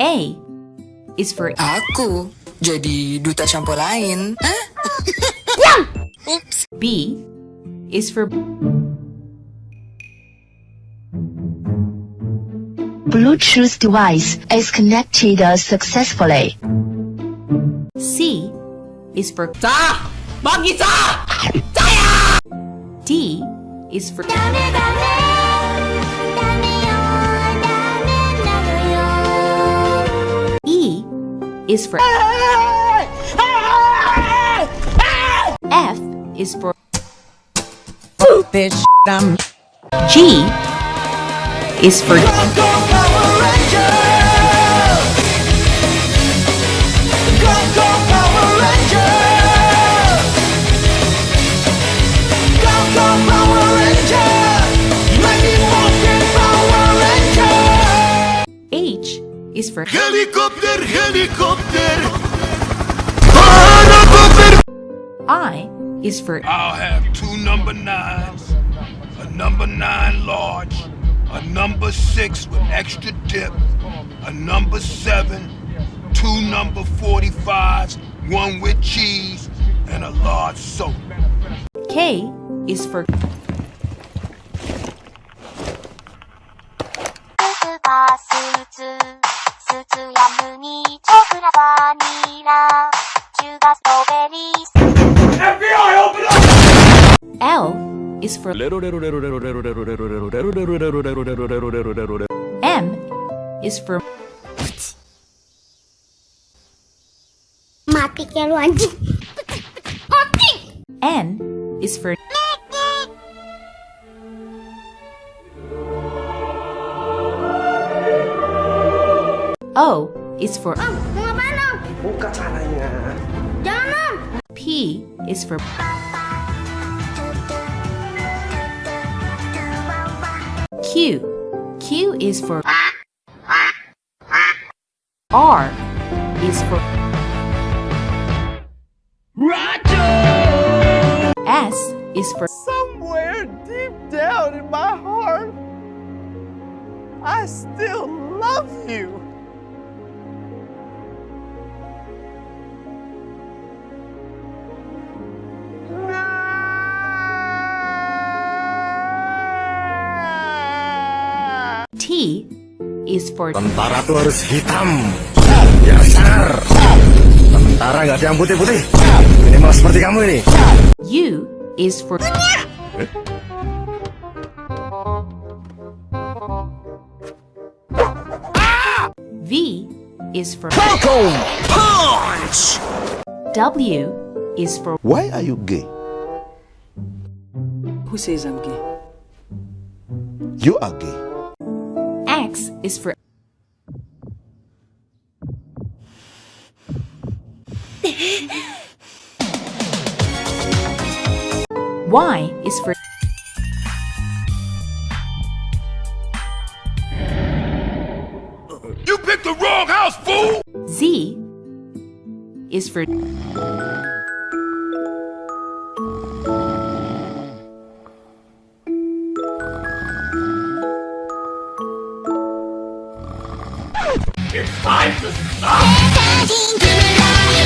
A is for Aku jadi duta shampoo lain. Hah? Oops. B is for Bluetooth device is connected successfully. C is for Sa! Bakit sa? D is for is for F is for This G is for is for Helicopter! Helicopter! I is for... I'll have two number nines, a number nine large, a number six with extra dip, a number seven, two number 45s, one with cheese, and a large soda. K is for... ツや麦、チョコラ、バニラ、シュガー、ストロベリー。FBI, open up! L is for M is for Mati keluar anjing. N is for O is for oh, Mau ngapain? Buka caranya. Jangan! P is for Q. Q is for R is for S is for Somewhere deep down in my heart, I still love you. T is for Tentara tuh harus hitam. Biasa. Tentara nggak ada yang putih-putih. Minimal seperti kamu ini. U is for V is for Punch! W is for Why are you gay? Who says I'm gay? You are gay. X is for Y is for You picked the wrong house, fool! Z is for It's time to stop!